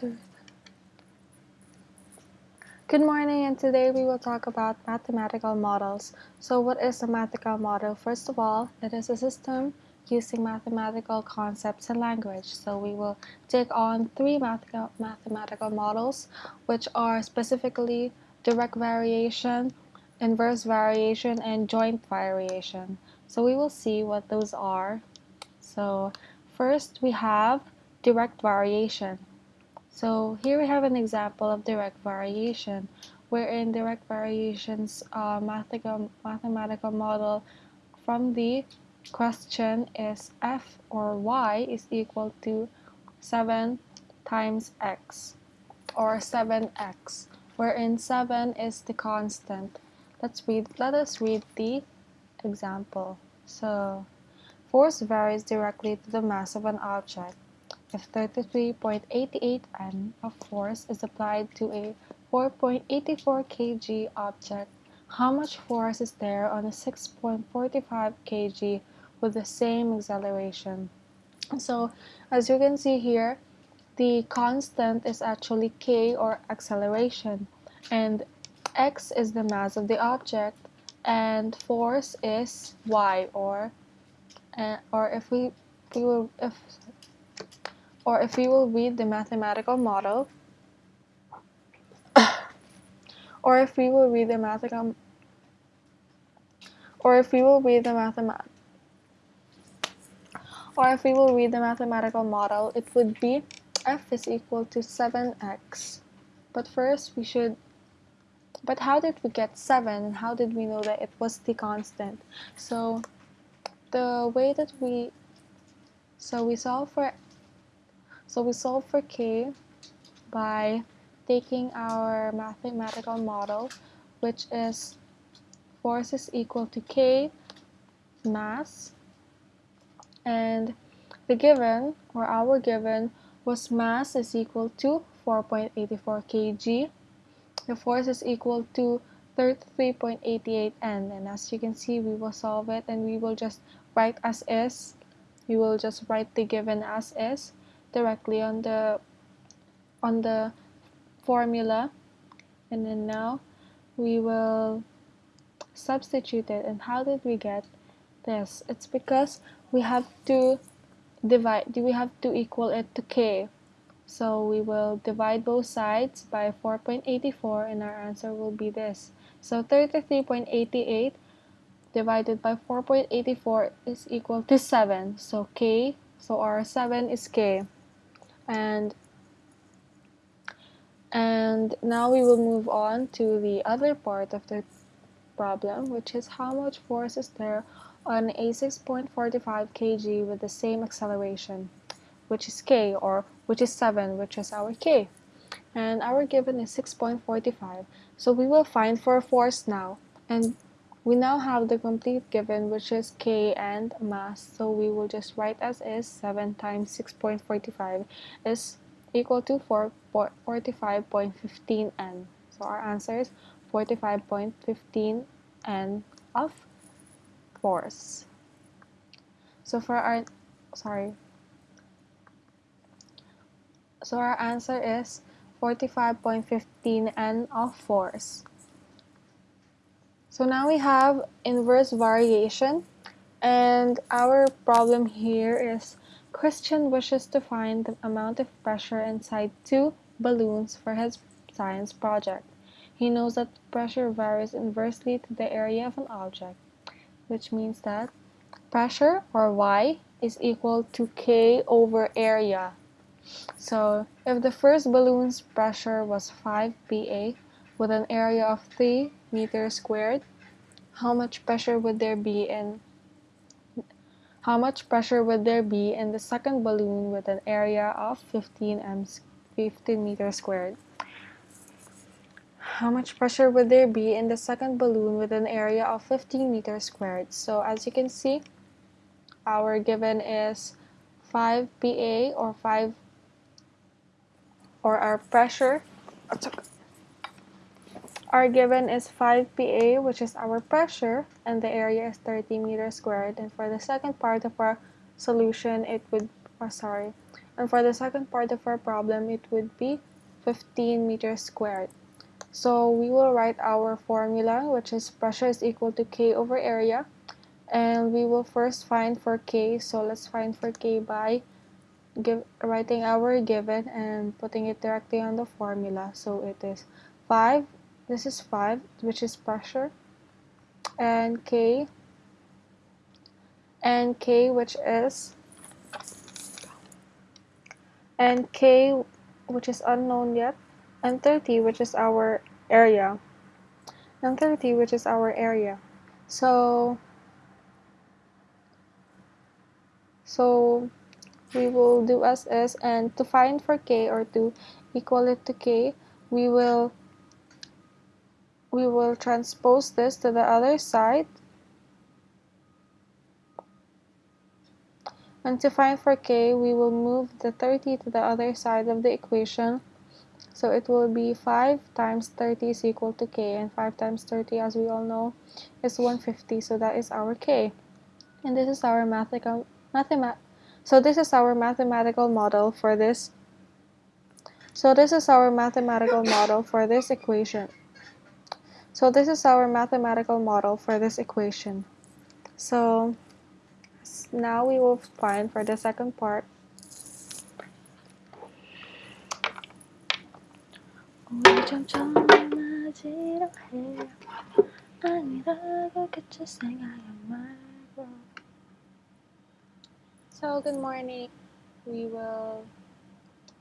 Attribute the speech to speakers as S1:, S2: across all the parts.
S1: Good morning and today we will talk about mathematical models. So what is a mathematical model? First of all, it is a system using mathematical concepts and language. So we will take on three mathematical models which are specifically direct variation, inverse variation, and joint variation. So we will see what those are. So first we have direct variation. So here we have an example of direct variation, wherein direct variation's uh, mathematical, mathematical model from the question is f or y is equal to 7 times x or 7x, wherein 7 is the constant. Let's read, let us read the example. So, force varies directly to the mass of an object. If 33.88 N of force is applied to a 4.84 kg object, how much force is there on a 6.45 kg with the same acceleration? So as you can see here, the constant is actually k or acceleration and x is the mass of the object and force is y or uh, or if we, we will if or if we will read the mathematical model, or if we will read the mathematical, or if we will read the mathemat, or if we will read the mathematical model, it would be f is equal to 7x. But first we should, but how did we get 7 and how did we know that it was the constant? So the way that we, so we solve for so we solve for k by taking our mathematical model, which is force is equal to k mass, and the given, or our given, was mass is equal to 4.84 kg. The force is equal to 33.88 n. And as you can see we will solve it and we will just write as is. We will just write the given as is directly on the on the formula. And then now we will substitute it. And how did we get this? It's because we have to divide we have to equal it to k? So we will divide both sides by 4.84 and our answer will be this. So 33.88 divided by 4.84 is equal to 7 so k so our 7 is k and and now we will move on to the other part of the problem which is how much force is there on a 6.45 kg with the same acceleration which is k or which is 7 which is our k. And our given is 6.45 so we will find for force now. And we now have the complete given which is k and mass so we will just write as is 7 times 6.45 is equal to 45.15 n. So our answer is 45.15 n of force. So for our sorry. So our answer is 45.15 n of force. So now we have inverse variation and our problem here is Christian wishes to find the amount of pressure inside two balloons for his science project. He knows that pressure varies inversely to the area of an object, which means that pressure, or Y, is equal to K over area. So if the first balloon's pressure was 5 Pa with an area of 3 meters squared, how much pressure would there be in how much pressure would there be in the second balloon with an area of 15 m 15 meters squared? How much pressure would there be in the second balloon with an area of 15 meters squared? So as you can see, our given is 5 Pa or 5 or our pressure our given is 5 Pa, which is our pressure, and the area is 30 meters squared. And for the second part of our solution, it would, oh sorry, And for the second part of our problem, it would be 15 meters squared. So we will write our formula, which is pressure is equal to K over area. And we will first find for K. So let's find for K by give, writing our given and putting it directly on the formula. So it is 5, this is 5, which is pressure, and K, and K, which is, and K, which is unknown yet, and 30, which is our area, and 30, which is our area. So, so we will do as is and to find for k or to equal it to k we will we will transpose this to the other side and to find for k we will move the 30 to the other side of the equation so it will be 5 times 30 is equal to k and 5 times 30 as we all know is 150 so that is our k and this is our mathematical mathemat so this is our mathematical model for this. So this is our mathematical model for this equation. So this is our mathematical model for this equation. So now we will find for the second part. So good morning. We will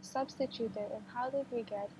S1: substitute it. And how did we get